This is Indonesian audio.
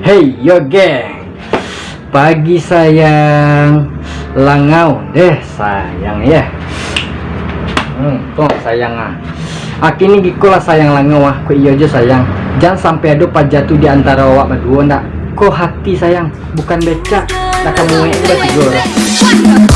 Hey yo geng Pagi sayang. Langau deh sayang ya. Hmm tuh sayang ah. Aki ini gikulah sayang langau ah. Kok iya aja sayang. Jangan sampai ada pak jatuh di antara wak berdua ndak Kok hati sayang. Bukan becak. Nak kamu ini bertiga Udah